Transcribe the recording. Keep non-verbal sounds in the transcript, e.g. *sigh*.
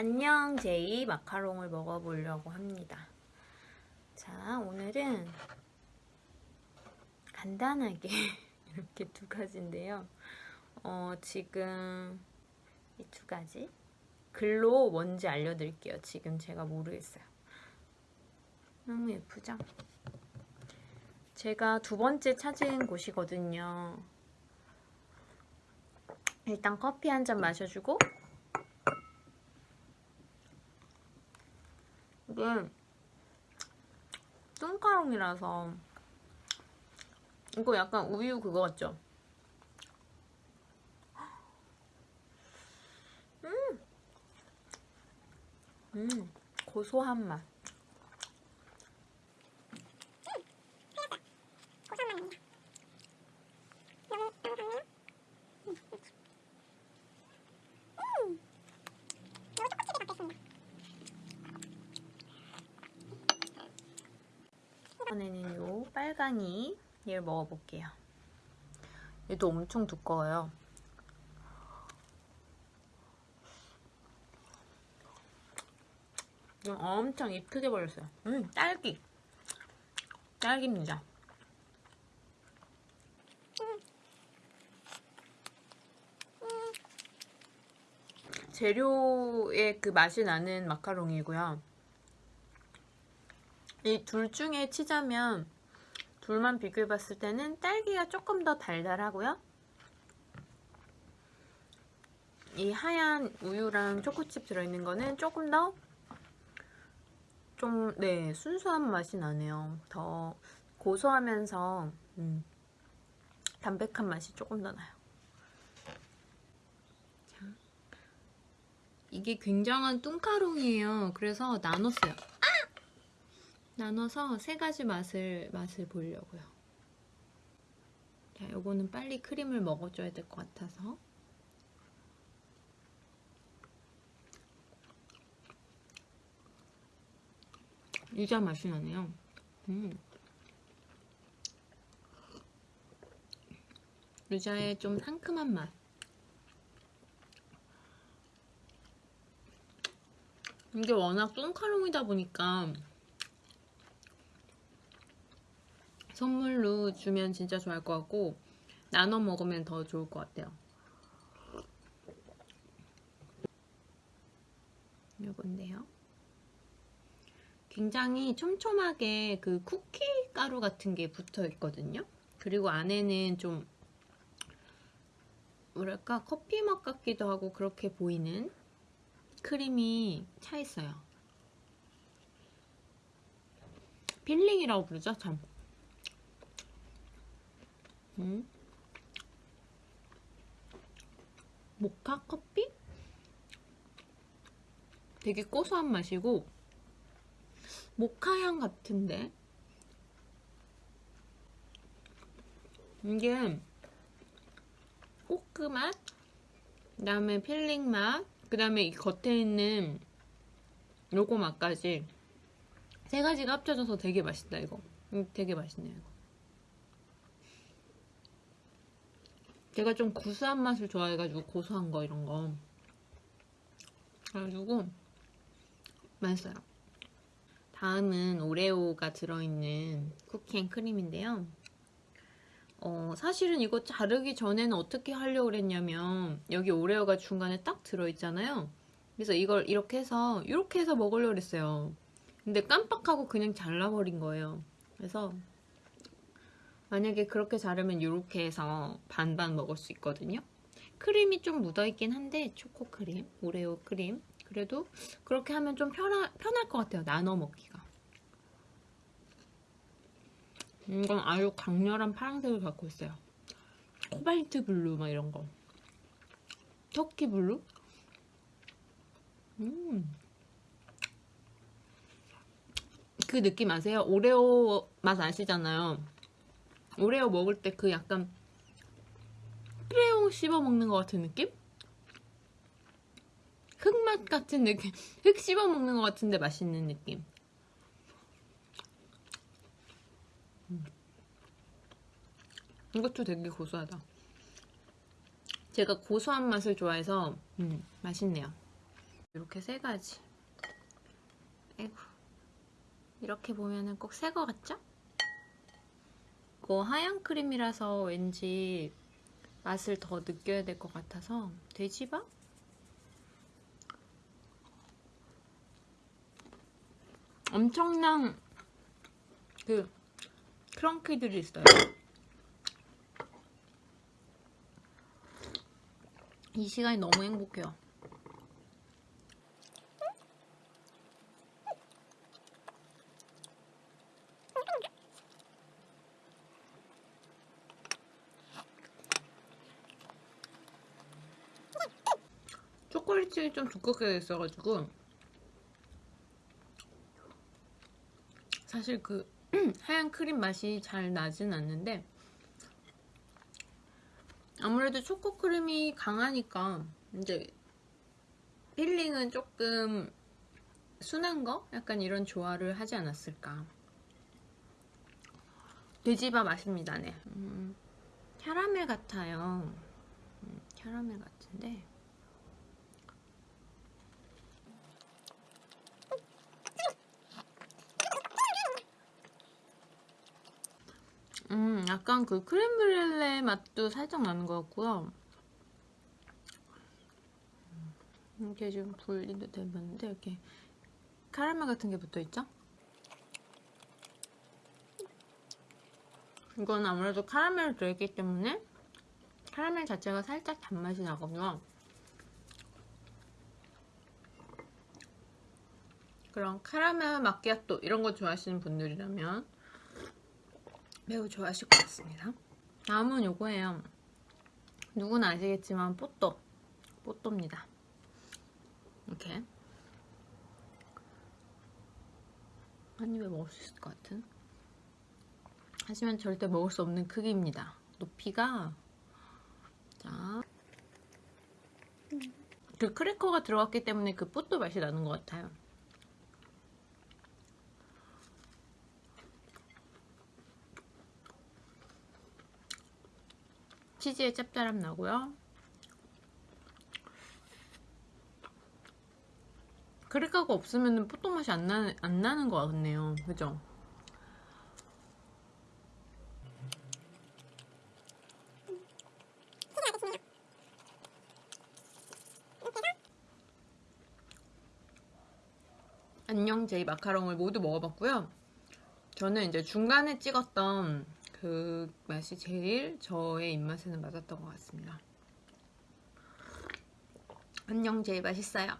안녕 제이 마카롱을 먹어보려고 합니다. 자 오늘은 간단하게 *laughs* 이렇게 두 가지인데요. 어, 지금 이 두 가지 글로 뭔지 알려드릴게요. 지금 제가 모르겠어요. 너무 예쁘죠? 제가 두 번째 찾은 곳이거든요. 일단 커피 한 잔 마셔주고 이게 뚱카롱이라서 이거 약간 우유 그거 같죠? 음, 음 고소한 맛. 이번에는 요 빨강이 얘를 먹어볼게요. 얘도 엄청 두꺼워요. 엄청 입 크게 벌렸어요. 음, 딸기. 딸기입니다. 재료의 그 맛이 나는 마카롱이고요. 이 둘 중에 치자면 둘만 비교해봤을 때는 딸기가 조금 더 달달하고요. 이 하얀 우유랑 초코칩 들어있는 거는 조금 더 좀, 네, 순수한 맛이 나네요. 더 고소하면서, 음, 담백한 맛이 조금 더 나요. 자, 이게 굉장한 뚱카롱이에요. 그래서 나눴어요. 나눠서 세 가지 맛을 맛을 보려고요. 자, 요거는 빨리 크림을 먹어줘야 될 것 같아서. 유자 맛이 나네요. 음. 유자의 좀 상큼한 맛. 이게 워낙 뚱카롱이다 보니까 선물로 주면 진짜 좋아할 것 같고 나눠 먹으면 더 좋을 것 같아요. 요건데요. 굉장히 촘촘하게 그 쿠키 가루 같은 게 붙어 있거든요. 그리고 안에는 좀 뭐랄까 커피 맛 같기도 하고 그렇게 보이는 크림이 차 있어요. filling이라고 부르죠, 참. 음. 모카 커피? 되게 고소한 맛이고 모카향 같은데 이게 초코 맛, 그 다음에 filling 맛, 그 다음에 이 겉에 있는 요거 맛까지 세 가지가 합쳐져서 되게 맛있다 이거 음, 되게 맛있네요 이거 제가 좀 구수한 맛을 좋아해가지고 고소한 거 이런 거. 그래가지고 맛있어요. 다음은 오레오가 들어있는 쿠키앤크림인데요. 어, 사실은 이거 자르기 전에는 어떻게 하려고 그랬냐면 여기 오레오가 중간에 딱 들어있잖아요. 그래서 이걸 이렇게 해서 이렇게 해서 먹으려고 그랬어요. 근데 깜빡하고 그냥 잘라버린 거예요. 그래서 만약에 그렇게 자르면 이렇게 해서 반반 먹을 수 있거든요. 크림이 좀 묻어있긴 한데 초코 크림, 오레오 크림 그래도 그렇게 하면 좀 편하, 편할 것 같아요. 나눠 먹기가. 이건 아주 강렬한 파란색을 갖고 있어요. 코발트 블루 막 이런 거. 터키 blue? 음. 그 느낌 아세요? 오레오 맛 아시잖아요. 오레오 먹을 때 그 약간 크레용 씹어 먹는 것 같은 느낌? 흑맛 같은 느낌 *laughs* 흑 씹어 먹는 것 같은데 맛있는 느낌 음. 이것도 되게 고소하다 제가 고소한 맛을 좋아해서 음, 맛있네요 이렇게 세 가지. 아이고. 이렇게 보면은 꼭 새 거 같죠? 이거 하얀 크림이라서 왠지 맛을 더 느껴야 될 것 같아서 돼지밥? 엄청난 그 크런키들이 있어요. 이 시간이 너무 행복해요. 초콜릿이 좀 두껍게 있어가지고 사실 그 *clears throat* 하얀 크림 맛이 잘 나진 않는데 아무래도 초코 크림이 강하니까 이제 필링은 조금 순한 거? 약간 이런 조화를 하지 않았을까. 돼지밥 맛입니다. 네. 음, 캐러멜 같아요. 음, 캐러멜 같은데 음, 약간 그 크렘브렐레 맛도 살짝 나는 것 같고요. 음, 이렇게 좀 분리도 되는데 이렇게 카라멜 같은 게 붙어 있죠? 이건 아무래도 카라멜을 들어있기 때문에 카라멜 자체가 살짝 단맛이 나거든요. 그런 카라멜 마끼아또 이런 거 좋아하시는 분들이라면 매우 좋아하실 것 같습니다. 다음은 요거예요. 누구나 아시겠지만 뽀또 뽀또입니다. 이렇게 한 입에 먹을 수 있을 것 같은 하지만 절대 먹을 수 없는 크기입니다. 높이가 자, 그 크래커가 들어갔기 때문에 그 뽀또 맛이 나는 것 같아요. 치즈의 짭짤함 나고요. 크래커가 없으면 뽀또 맛이 안, 나, 안 나는 것 같네요. 그죠? 안녕 제이 마카롱을 모두 먹어봤고요. 저는 이제 중간에 찍었던 그 맛이 제일 저의 입맛에는 맞았던 것 같습니다. 안녕 제일 맛있어요.